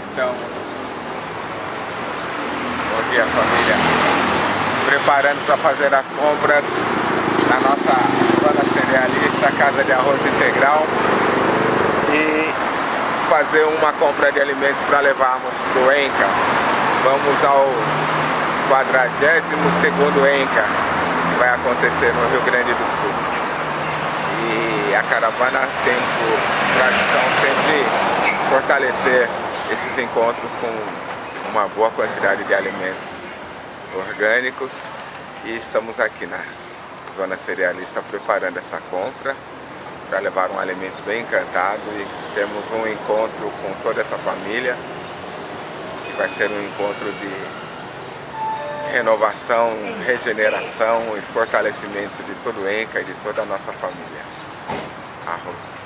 Estamos, bom dia família, preparando para fazer as compras na nossa zona cerealista, Casa de Arroz Integral e fazer uma compra de alimentos para levarmos para o ENCA. Vamos ao 42º ENCA, que vai acontecer no Rio Grande do Sul. E a caravana tem por tradição sempre fortalecer esses encontros com uma boa quantidade de alimentos orgânicos e estamos aqui na zona cerealista preparando essa compra para levar um alimento bem encantado e temos um encontro com toda essa família que vai ser um encontro de renovação, regeneração e fortalecimento de todo o ENCA e de toda a nossa família. Arroz.